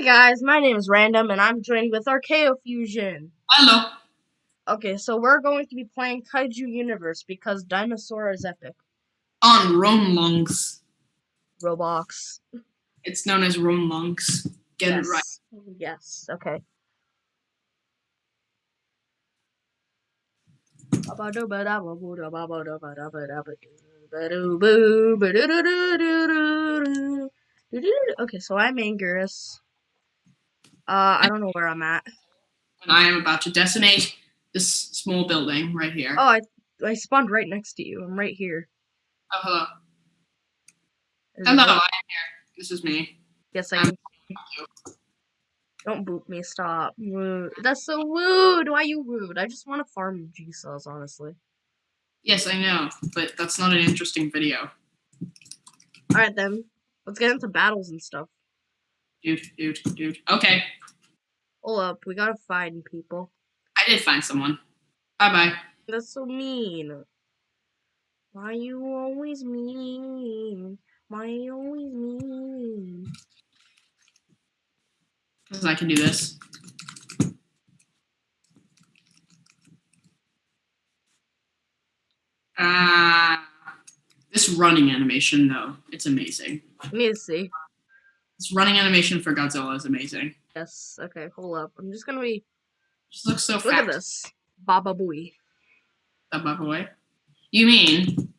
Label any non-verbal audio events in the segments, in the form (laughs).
Hey guys, my name is Random and I'm joined with Archaeo Fusion. Hello. Okay, so we're going to be playing Kaiju Universe because Dinosaur is epic. On Ronlungs. Roblox. It's known as Ronlungs. Get yes. it right. Yes, okay. (laughs) Okay, so I'm Angus. Uh, I don't know where I'm at. And I am about to decimate this small building right here. Oh, I I spawned right next to you. I'm right here. Oh, hello. Is Hello, I am here. This is me. Yes, I I'm- Don't boot me. Stop. Rude. That's so rude. Why you rude? I just want to farm G cells, honestly. Yes, I know, but that's not an interesting video. All right then. Let's get into battles and stuff. Dude, dude, dude. Okay, Hold up. We gotta find people. I did find someone. Bye bye. That's so mean. Why you always mean? Why you always mean? Because I can do this. Ah, this running animation though, it's amazing. Let me see. This running animation for Godzilla is amazing. Yes. Okay. Hold up. I'm just gonna be. Just looks so Look fat. at this. Baba Booey. That by the. You mean?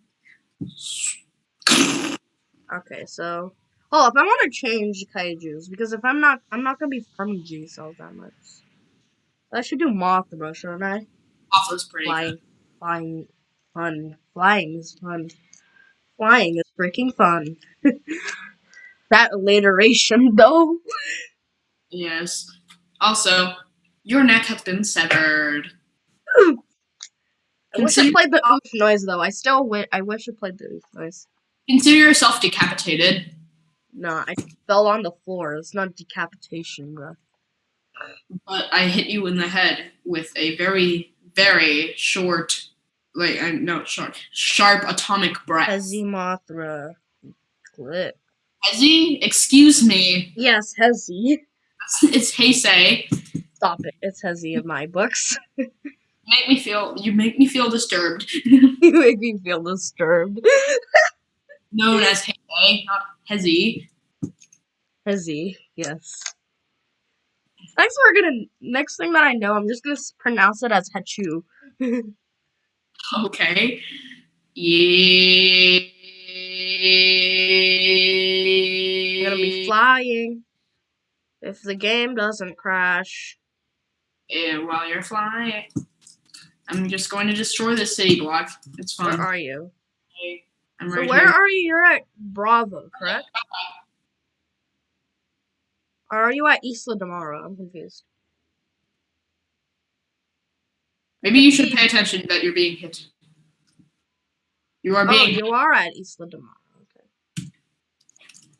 Okay, so hold up, I want to change kaiju's because if I'm not, I'm not gonna be farming G cells that much. I should do Mothra, shouldn't I? Waffle's pretty Flying, good. flying, fun. Flying is fun. Flying is freaking fun. (laughs) that alliteration, though. Yes. Also, your neck has been severed. I wish I played the oof noise though. I still wi- I wish I played the oof noise. consider yourself decapitated. Nah, I fell on the floor. It's not decapitation, bro. but I hit you in the head with a very, very short, like I no short, sharp atomic breath. Hezi Mothra. Clip. Hezi, excuse me, Yes, Hezi. (laughs) it's Heisei. Stop it. It's Hezi in my books. (laughs) Make me feel. You make me feel disturbed. (laughs) you make me feel disturbed. Known as Heisei, not Hezi. Hezi, yes. Next, we're gonna. Next thing that I know, I'm just gonna pronounce it as Hechu. Okay. Yeah. I'm gonna be flying. If the game doesn't crash. Yeah, while you're flying, I'm just going to destroy this city block. It's fine. Where are you? I'm So right where here. are you? You're at Bravo, correct? Or are you at Isla Damara? I'm confused. Maybe you should pay attention that you're being hit. You are Oh, being you are at Isla. Okay.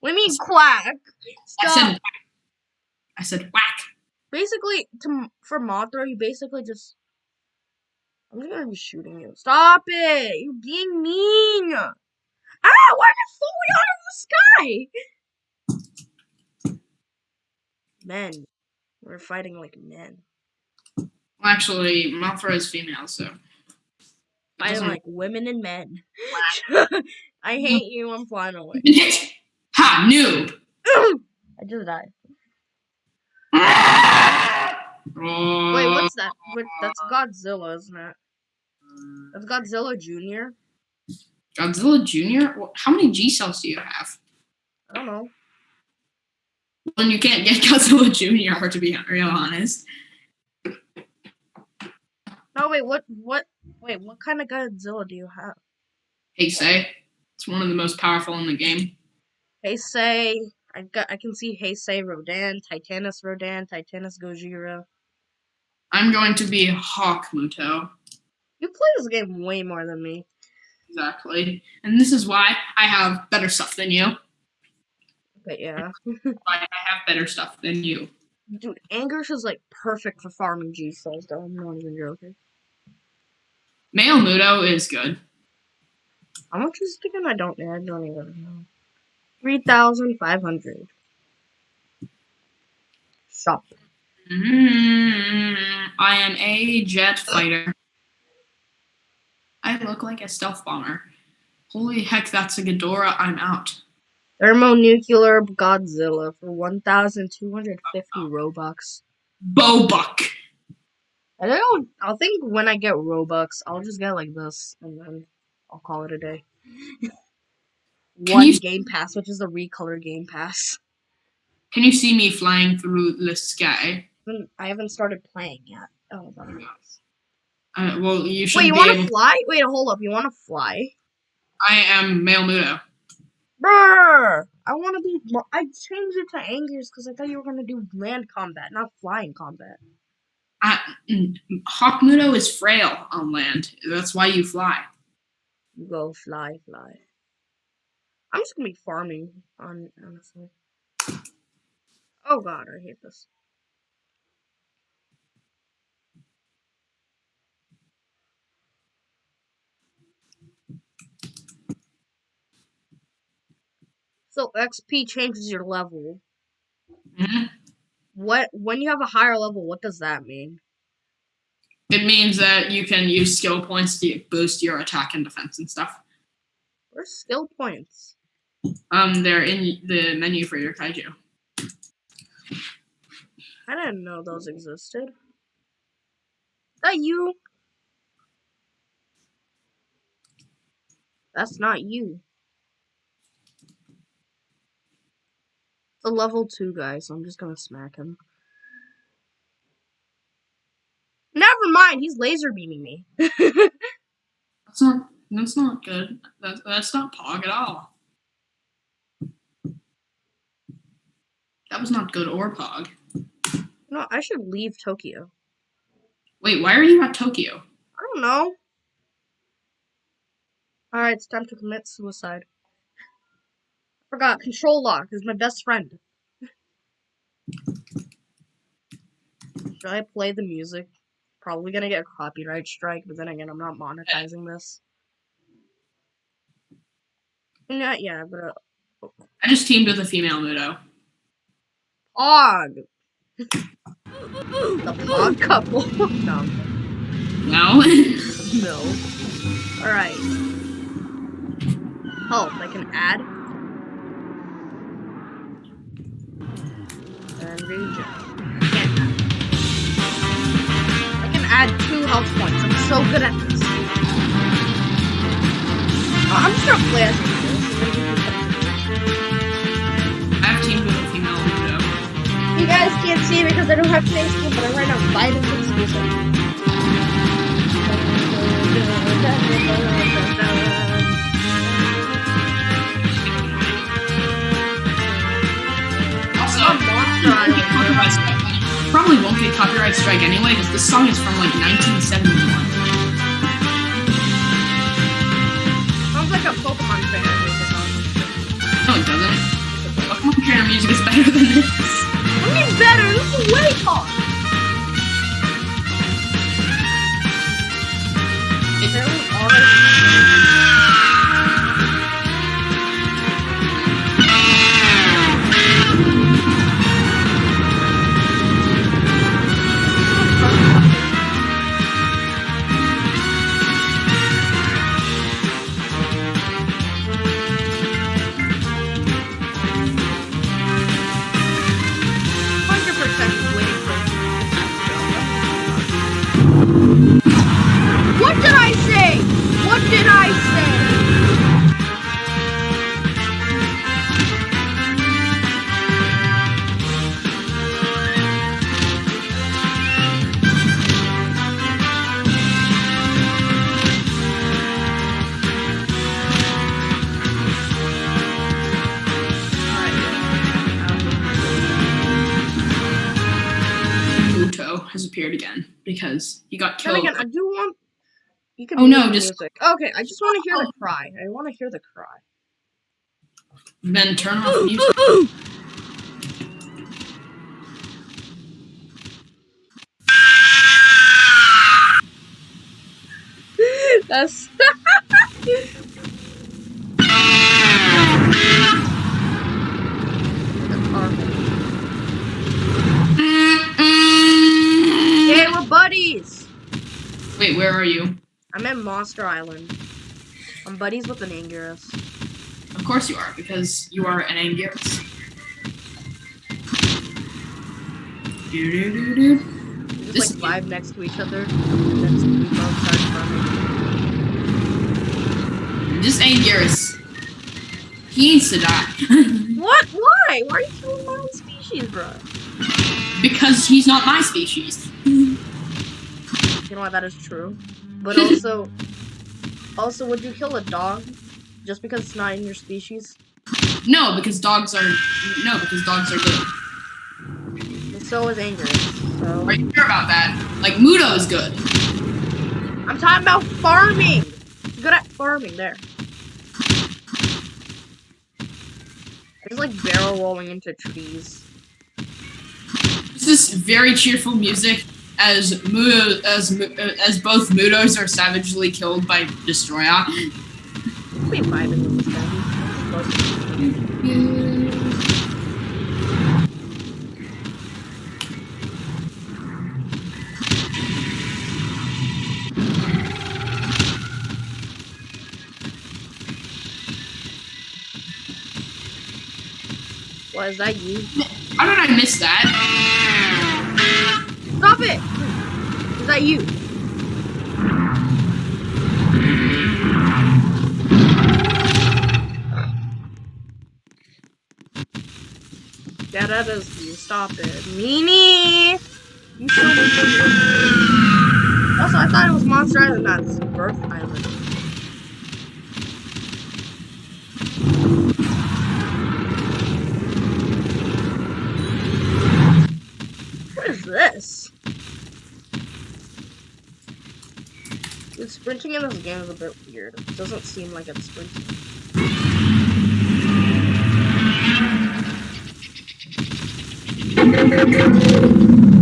What do you mean Quack. What do you mean quack? I said whack. I said whack. basically, to for Mothra, you basically just. I'm just gonna be shooting you. Stop it! You're being mean. Ah! Why am I falling out of the sky? Men, we're fighting like men. Well, actually, Mothra is female, so. it Fighting like women and men. (laughs) I hate you. I'm flying away. (laughs) ha! Noob! I just died. (laughs) Wait, what's that? What, that's Godzilla, isn't it? That's Godzilla Junior. Godzilla Jr.? How many G cells do you have? I don't know. Well, you can't get (laughs) Godzilla Jr. to be real honest. No, wait. What? What? Wait. What kind of Godzilla do you have? Heisei. It's one of the most powerful in the game. Say I got I can see Heisei Rodan, Titanus Rodan, Titanus Gojira. I'm going to be Hawk Muto. You play this game way more than me. Exactly. And this is why I have better stuff than you. But yeah. (laughs) I have better stuff than you. Dude, Angersh is like perfect for farming G cells though. I'm not even joking. Male Muto is good. How much is it again? I don't. I don't even know. Three thousand five hundred. Shop. Mm, I am a jet fighter. I look like a stealth bomber. Holy heck, that's a Ghidorah. I'm out. Thermonuclear Godzilla for 1,250 Robux. Bobuck. I don't. I think when I get Robux, I'll just get like this, and then I'll call it a day. (laughs) One Game Pass, which is the recolor Game Pass. Can you see me flying through the sky? Haven't- I haven't started playing yet. Oh, Uh, well, you should Wait, you want to fly? Wait, hold up. You want to fly? I am male Muto. Brr! I want to be. I changed it to Anger's because I thought you were gonna do land combat, not flying combat. I, mm, Hawk Muto is frail on land. That's why you fly. You go fly, fly. I'm just gonna be farming on honestly. Oh god, I hate this. So XP changes your level. Mhm. What when you have a higher level, what does that mean? It means that you can use skill points to boost your attack and defense and stuff. Where's skill points? Um, they're in the menu for your kaiju. I didn't know those existed. Is that you? That's not you. A level two guy, so I'm just gonna smack him. Never mind, he's laser beaming me. (laughs) That's not. That's not good. That's that's not Pog at all. That was not good or Pog. no, I should leave Tokyo. Wait, why are you at Tokyo? I don't know. Alright, it's time to commit suicide. I Forgot, control lock is my best friend. Should I play the music? Probably gonna get a copyright strike, but then again, I'm not monetizing this. Not yeah, but I just teamed with a female Muto. Pog! the (laughs) Pog couple. (laughs) no, No. (laughs) no. Alright. Help, I can add. And regen. I can add two health points. I'm so good at this. I'm just gonna play as can't see because I don't have Facebook, but I'm right now Vitamins music. Also, I'm a monster. won't get copyright strike. Probably won't get copyright strike anyway because this song is from like 1971. Sounds like a Pokemon trainer music. No, it doesn't. Pokemon Trainer music is better than this. Better, this is way hard. Because he got killed. again, I do want. You can Oh, no, just- music. Okay, I just want to oh. hear the cry. I want to hear the cry. then turn off the music. (laughs) That's. Hey, (laughs) we're (laughs) buddies. Wait, where are you? I'm at Monster Island. I'm buddies with an Anguirus. Of course you are, because you are an Anguirus. Do-do-do-do. Just This- like vibe next to each other. And then we both start farming. This Anguirus. He needs to die. (laughs) What? Why? Why are you killing my own species, bro? because he's not my species. (laughs) You know what? That is true. But also, (laughs) also, would you kill a dog just because it's not in your species? No, because dogs are no, because dogs are good. And so is Anguirus. So Are you sure about that? Like Mudo is good. I'm talking about farming. He's good at farming. There. It's like barrel rolling into trees. This is very cheerful music as Mudo as as both Mudos are savagely killed by Destroya. We vibing with this guy. What is that? You? How did I miss that? Stop it! Is that you? Yeah, that is you. Stop it. Meanie! You so Also, I thought it was Monster Island, not Birth Island. What is this? Dude, sprinting in this game is a bit weird. It doesn't seem like it's sprinting. (laughs)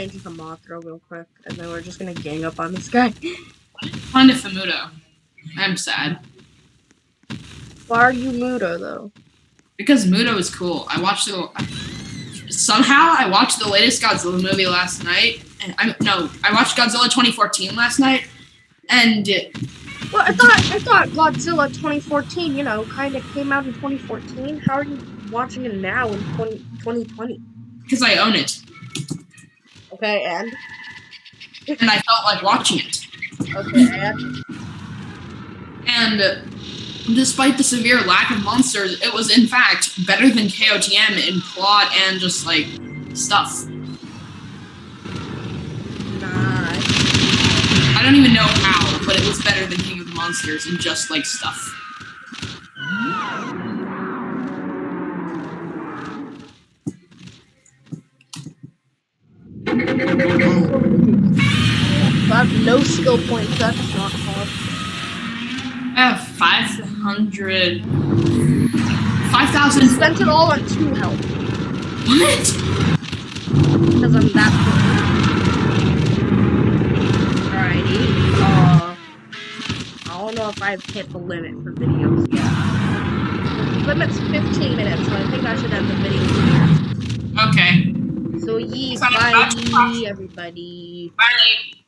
change it to Mothra real quick, and then we're just gonna gang up on this guy. (laughs) Find a Famudo. I'm sad Why are you Mudo though? because Mudo is cool. I watched the somehow I watched the latest Godzilla movie last night, and I no, I watched Godzilla 2014 last night, and Well, I thought I thought Godzilla 2014, you know, kind of came out in 2014. How are you watching it now in 20, 2020? because I own it, Okay, and and I felt like watching it. okay, and And despite the severe lack of monsters, it was in fact better than KOTM in plot and just like stuff. nah. I don't even know how, but it was better than King of the Monsters and just like stuff. Have no skill points. That's not hard. I have 500. 5,000. Spent it all on two health What? because I'm that good. Alrighty. Uh, I don't know if I've hit the limit for videos yet. The limit's 15 minutes, so I think I should end the video here. Okay. So, yee, bye, everybody. Bye.